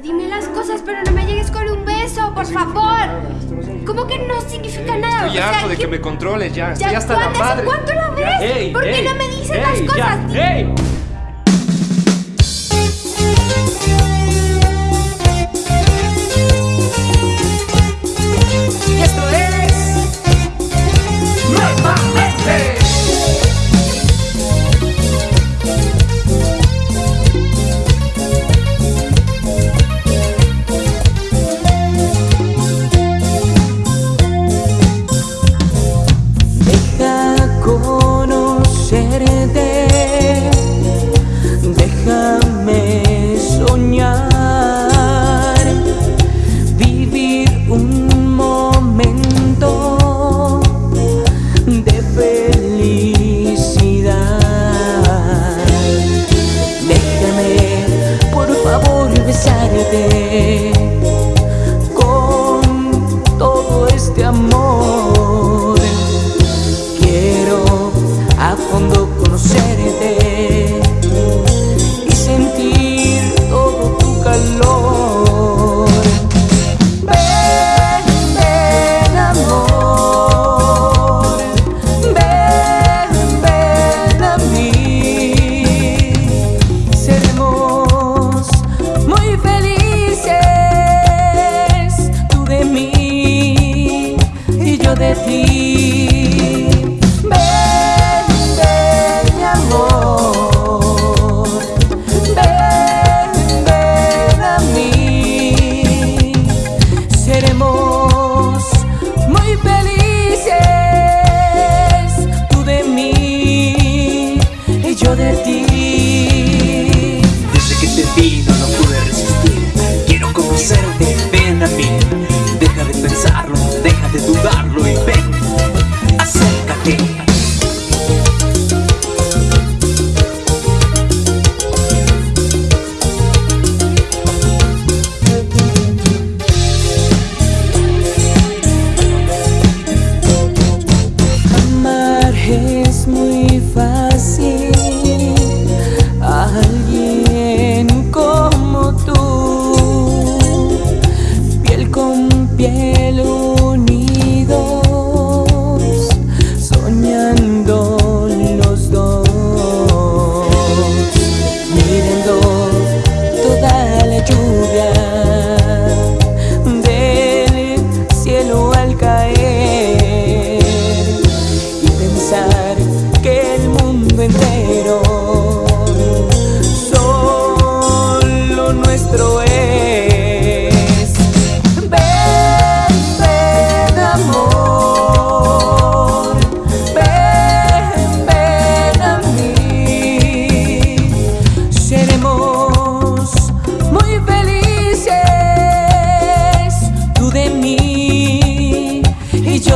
dime las cosas, pero no me llegues con un beso, por favor. ¿Cómo que no significa nada? Estoy harto de que me controles ya. Estoy hasta la madre. ¿Cuánto la ves? ¿Por qué no me dices las cosas? ¡Ey! calor. Ven, ven amor, ven, ven a mí. Seremos muy felices, tú de mí y yo de ti.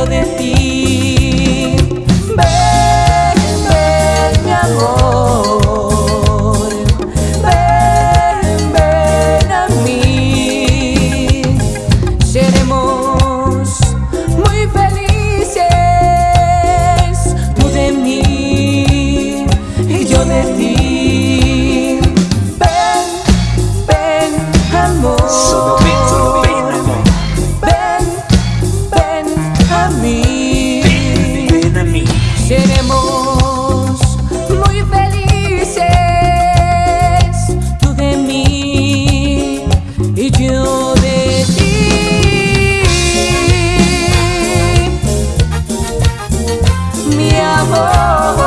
de ti. oh, oh. oh.